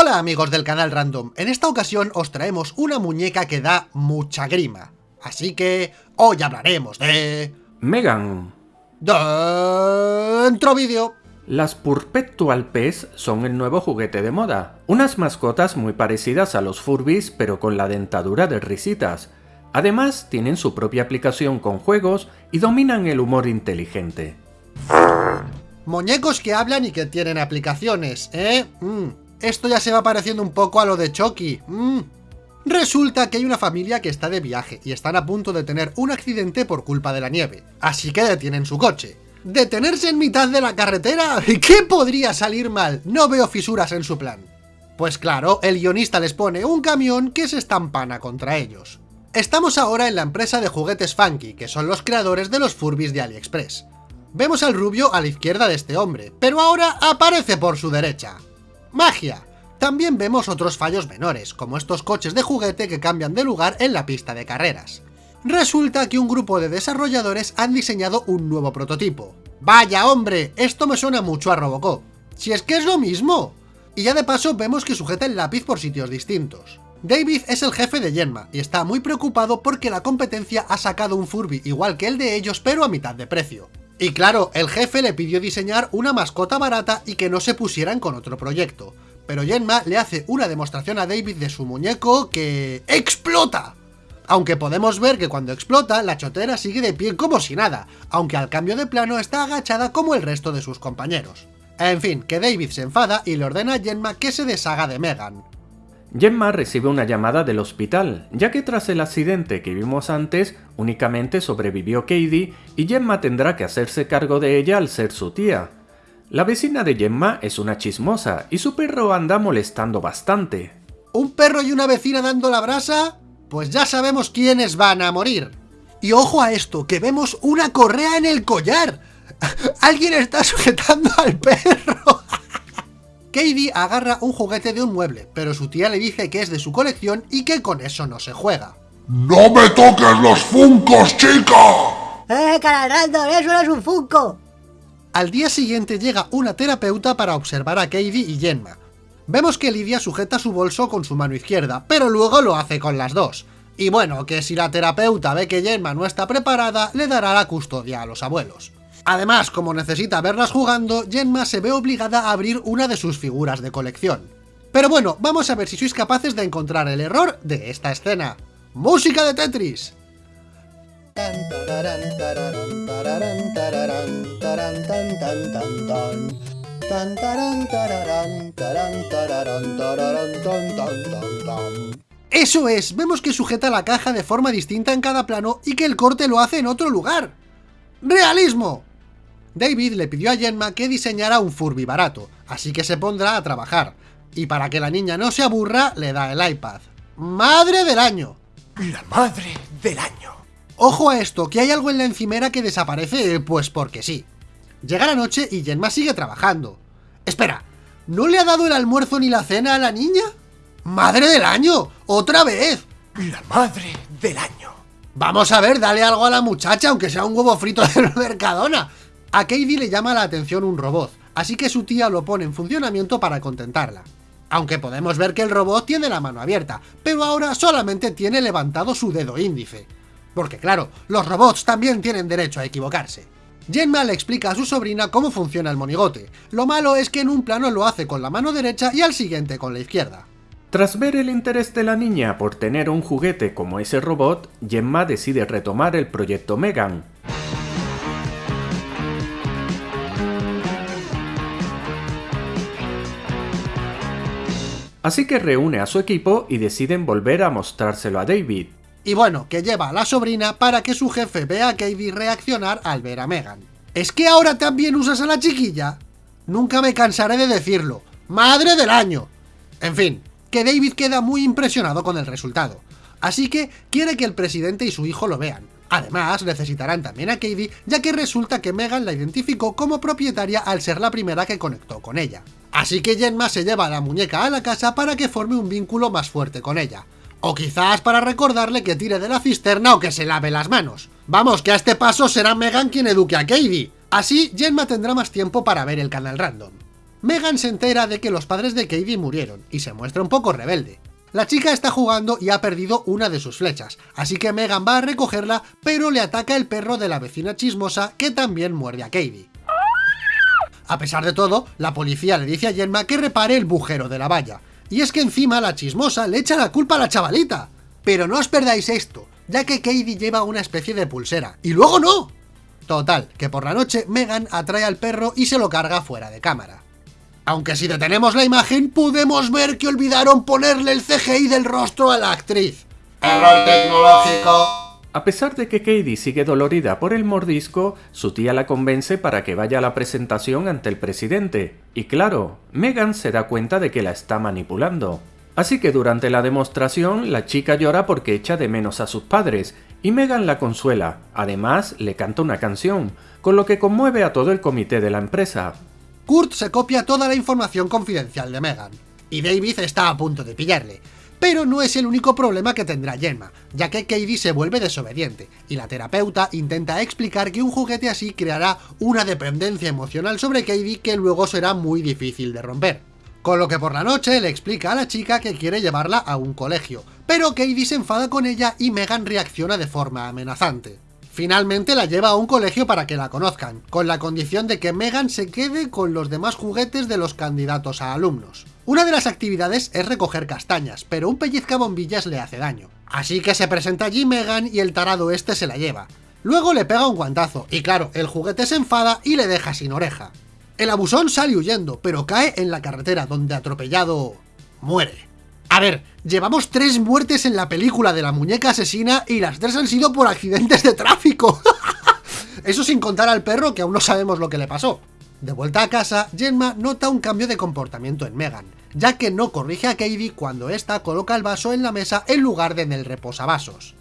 Hola amigos del canal Random, en esta ocasión os traemos una muñeca que da mucha grima. Así que hoy hablaremos de... Megan. Dentro vídeo. Las Purpetual Pets son el nuevo juguete de moda. Unas mascotas muy parecidas a los Furbies pero con la dentadura de risitas. Además tienen su propia aplicación con juegos y dominan el humor inteligente. Muñecos que hablan y que tienen aplicaciones, ¿eh? Mm. Esto ya se va pareciendo un poco a lo de Chucky. Mm. Resulta que hay una familia que está de viaje y están a punto de tener un accidente por culpa de la nieve, así que detienen su coche. ¿Detenerse en mitad de la carretera? ¿Qué podría salir mal? No veo fisuras en su plan. Pues claro, el guionista les pone un camión que se estampana contra ellos. Estamos ahora en la empresa de juguetes Funky, que son los creadores de los Furbies de AliExpress. Vemos al rubio a la izquierda de este hombre, pero ahora aparece por su derecha. ¡Magia! También vemos otros fallos menores, como estos coches de juguete que cambian de lugar en la pista de carreras. Resulta que un grupo de desarrolladores han diseñado un nuevo prototipo. ¡Vaya hombre! Esto me suena mucho a Robocop. ¡Si es que es lo mismo! Y ya de paso vemos que sujeta el lápiz por sitios distintos. David es el jefe de Yenma, y está muy preocupado porque la competencia ha sacado un Furby igual que el de ellos pero a mitad de precio. Y claro, el jefe le pidió diseñar una mascota barata y que no se pusieran con otro proyecto. Pero Yenma le hace una demostración a David de su muñeco que... ¡explota! Aunque podemos ver que cuando explota, la chotera sigue de pie como si nada, aunque al cambio de plano está agachada como el resto de sus compañeros. En fin, que David se enfada y le ordena a Yenma que se deshaga de Megan. Gemma recibe una llamada del hospital, ya que tras el accidente que vimos antes, únicamente sobrevivió Katie y Gemma tendrá que hacerse cargo de ella al ser su tía. La vecina de Gemma es una chismosa y su perro anda molestando bastante. ¿Un perro y una vecina dando la brasa? Pues ya sabemos quiénes van a morir. Y ojo a esto, que vemos una correa en el collar. Alguien está sujetando al perro. Katie agarra un juguete de un mueble, pero su tía le dice que es de su colección y que con eso no se juega. ¡No me toques los funcos, chica! ¡Eh, Cararando, eso no es un funko! Al día siguiente llega una terapeuta para observar a Katie y Jenma. Vemos que Lidia sujeta su bolso con su mano izquierda, pero luego lo hace con las dos. Y bueno, que si la terapeuta ve que Jenma no está preparada, le dará la custodia a los abuelos. Además, como necesita verlas jugando, Genma se ve obligada a abrir una de sus figuras de colección. Pero bueno, vamos a ver si sois capaces de encontrar el error de esta escena. ¡Música de Tetris! ¡Eso es! Vemos que sujeta la caja de forma distinta en cada plano y que el corte lo hace en otro lugar. ¡Realismo! David le pidió a Jenma que diseñara un Furby barato, así que se pondrá a trabajar. Y para que la niña no se aburra, le da el iPad. ¡Madre del año! La madre del año. Ojo a esto, que hay algo en la encimera que desaparece, pues porque sí. Llega la noche y Jenma sigue trabajando. Espera, ¿no le ha dado el almuerzo ni la cena a la niña? ¡Madre del año! ¡Otra vez! La madre del año. Vamos a ver, dale algo a la muchacha, aunque sea un huevo frito del Mercadona. A Katie le llama la atención un robot, así que su tía lo pone en funcionamiento para contentarla. Aunque podemos ver que el robot tiene la mano abierta, pero ahora solamente tiene levantado su dedo índice. Porque claro, los robots también tienen derecho a equivocarse. Jenma le explica a su sobrina cómo funciona el monigote. Lo malo es que en un plano lo hace con la mano derecha y al siguiente con la izquierda. Tras ver el interés de la niña por tener un juguete como ese robot, Gemma decide retomar el proyecto Megan, Así que reúne a su equipo y deciden volver a mostrárselo a David. Y bueno, que lleva a la sobrina para que su jefe vea a Katie reaccionar al ver a Megan. ¿Es que ahora también usas a la chiquilla? Nunca me cansaré de decirlo. ¡Madre del año! En fin, que David queda muy impresionado con el resultado. Así que quiere que el presidente y su hijo lo vean. Además, necesitarán también a Katie, ya que resulta que Megan la identificó como propietaria al ser la primera que conectó con ella. Así que Jenma se lleva a la muñeca a la casa para que forme un vínculo más fuerte con ella. O quizás para recordarle que tire de la cisterna o que se lave las manos. Vamos, que a este paso será Megan quien eduque a Katie. Así, Jenma tendrá más tiempo para ver el canal random. Megan se entera de que los padres de Katie murieron y se muestra un poco rebelde. La chica está jugando y ha perdido una de sus flechas, así que Megan va a recogerla, pero le ataca el perro de la vecina chismosa que también muerde a Katie. A pesar de todo, la policía le dice a Gemma que repare el bujero de la valla, y es que encima la chismosa le echa la culpa a la chavalita. Pero no os perdáis esto, ya que Katie lleva una especie de pulsera, y luego no. Total, que por la noche Megan atrae al perro y se lo carga fuera de cámara. Aunque si detenemos la imagen, podemos ver que olvidaron ponerle el CGI del rostro a la actriz. Error tecnológico. A pesar de que Katie sigue dolorida por el mordisco, su tía la convence para que vaya a la presentación ante el presidente. Y claro, Megan se da cuenta de que la está manipulando. Así que durante la demostración, la chica llora porque echa de menos a sus padres, y Megan la consuela. Además, le canta una canción, con lo que conmueve a todo el comité de la empresa. Kurt se copia toda la información confidencial de Megan, y David está a punto de pillarle. Pero no es el único problema que tendrá Gemma, ya que Katie se vuelve desobediente, y la terapeuta intenta explicar que un juguete así creará una dependencia emocional sobre Katie que luego será muy difícil de romper. Con lo que por la noche le explica a la chica que quiere llevarla a un colegio, pero Katie se enfada con ella y Megan reacciona de forma amenazante. Finalmente la lleva a un colegio para que la conozcan, con la condición de que Megan se quede con los demás juguetes de los candidatos a alumnos. Una de las actividades es recoger castañas, pero un pellizcabombillas le hace daño. Así que se presenta allí Megan y el tarado este se la lleva. Luego le pega un guantazo, y claro, el juguete se enfada y le deja sin oreja. El abusón sale huyendo, pero cae en la carretera, donde atropellado... muere. A ver, llevamos tres muertes en la película de la muñeca asesina y las tres han sido por accidentes de tráfico. Eso sin contar al perro que aún no sabemos lo que le pasó. De vuelta a casa, Gemma nota un cambio de comportamiento en Megan, ya que no corrige a Katie cuando ésta coloca el vaso en la mesa en lugar de en el reposavasos.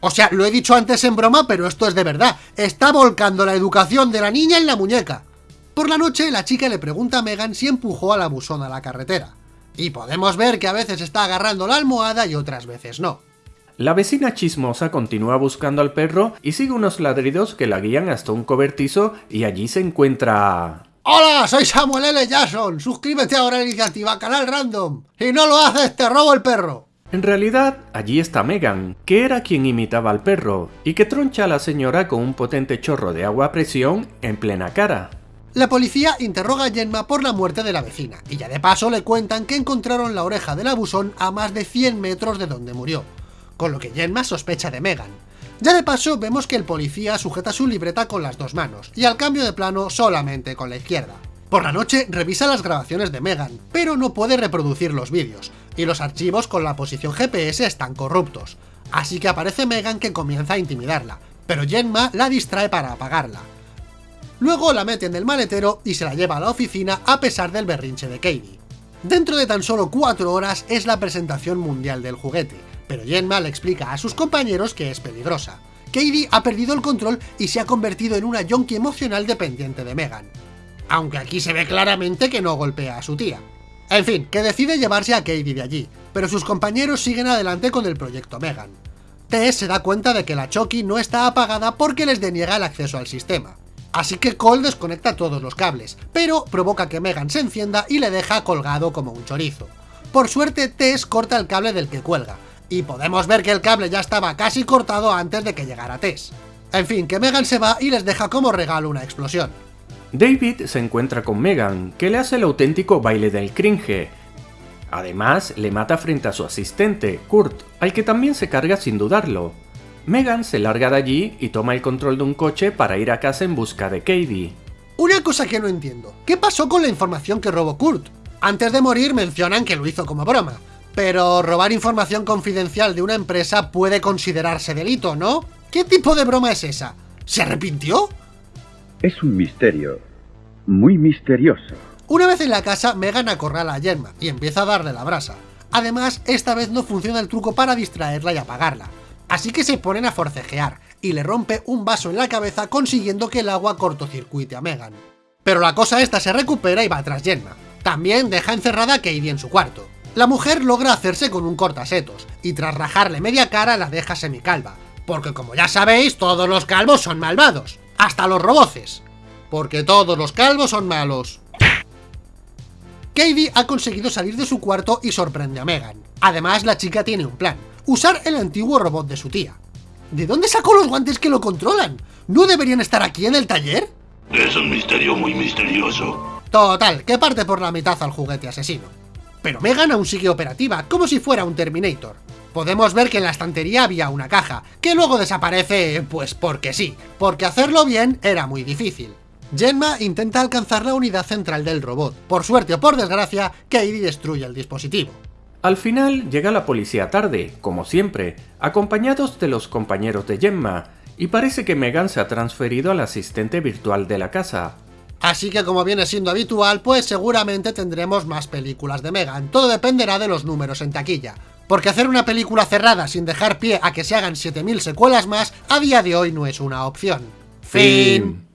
O sea, lo he dicho antes en broma, pero esto es de verdad. Está volcando la educación de la niña en la muñeca. Por la noche, la chica le pregunta a Megan si empujó al abusón a la carretera y podemos ver que a veces está agarrando la almohada y otras veces no. La vecina chismosa continúa buscando al perro y sigue unos ladridos que la guían hasta un cobertizo y allí se encuentra... ¡Hola! Soy Samuel L. Jackson. Suscríbete ahora a la iniciativa Canal Random. Si no lo haces, te robo el perro. En realidad, allí está Megan, que era quien imitaba al perro, y que troncha a la señora con un potente chorro de agua a presión en plena cara. La policía interroga a Gemma por la muerte de la vecina, y ya de paso le cuentan que encontraron la oreja del abusón a más de 100 metros de donde murió, con lo que Gemma sospecha de Megan. Ya de paso vemos que el policía sujeta su libreta con las dos manos, y al cambio de plano solamente con la izquierda. Por la noche revisa las grabaciones de Megan, pero no puede reproducir los vídeos, y los archivos con la posición GPS están corruptos, así que aparece Megan que comienza a intimidarla, pero Gemma la distrae para apagarla. Luego la mete en el maletero y se la lleva a la oficina a pesar del berrinche de Katie. Dentro de tan solo 4 horas es la presentación mundial del juguete, pero Jenma le explica a sus compañeros que es peligrosa. Katie ha perdido el control y se ha convertido en una yonki emocional dependiente de Megan. Aunque aquí se ve claramente que no golpea a su tía. En fin, que decide llevarse a Katie de allí, pero sus compañeros siguen adelante con el proyecto Megan. Tess se da cuenta de que la Chucky no está apagada porque les deniega el acceso al sistema. Así que Cole desconecta todos los cables, pero provoca que Megan se encienda y le deja colgado como un chorizo. Por suerte, Tess corta el cable del que cuelga, y podemos ver que el cable ya estaba casi cortado antes de que llegara Tess. En fin, que Megan se va y les deja como regalo una explosión. David se encuentra con Megan, que le hace el auténtico baile del cringe. Además, le mata frente a su asistente, Kurt, al que también se carga sin dudarlo. Megan se larga de allí y toma el control de un coche para ir a casa en busca de Katie. Una cosa que no entiendo, ¿qué pasó con la información que robó Kurt? Antes de morir mencionan que lo hizo como broma, pero robar información confidencial de una empresa puede considerarse delito, ¿no? ¿Qué tipo de broma es esa? ¿Se arrepintió? Es un misterio, muy misterioso. Una vez en la casa, Megan acorrala a Gemma y empieza a darle la brasa. Además, esta vez no funciona el truco para distraerla y apagarla. Así que se ponen a forcejear, y le rompe un vaso en la cabeza consiguiendo que el agua cortocircuite a Megan. Pero la cosa esta se recupera y va tras Gemma. También deja encerrada a Katie en su cuarto. La mujer logra hacerse con un cortasetos, y tras rajarle media cara la deja semicalva, porque como ya sabéis, todos los calvos son malvados, hasta los roboces, porque todos los calvos son malos. Katie ha conseguido salir de su cuarto y sorprende a Megan. Además, la chica tiene un plan, usar el antiguo robot de su tía. ¿De dónde sacó los guantes que lo controlan? ¿No deberían estar aquí en el taller? Es un misterio muy misterioso. Total, que parte por la mitad al juguete asesino. Pero Megan aún sigue operativa, como si fuera un Terminator. Podemos ver que en la estantería había una caja, que luego desaparece, pues porque sí, porque hacerlo bien era muy difícil. Gemma intenta alcanzar la unidad central del robot. Por suerte o por desgracia, Katie destruye el dispositivo. Al final llega la policía tarde, como siempre, acompañados de los compañeros de Gemma, y parece que Megan se ha transferido al asistente virtual de la casa. Así que como viene siendo habitual, pues seguramente tendremos más películas de Megan, todo dependerá de los números en taquilla. Porque hacer una película cerrada sin dejar pie a que se hagan 7000 secuelas más, a día de hoy no es una opción. Fin.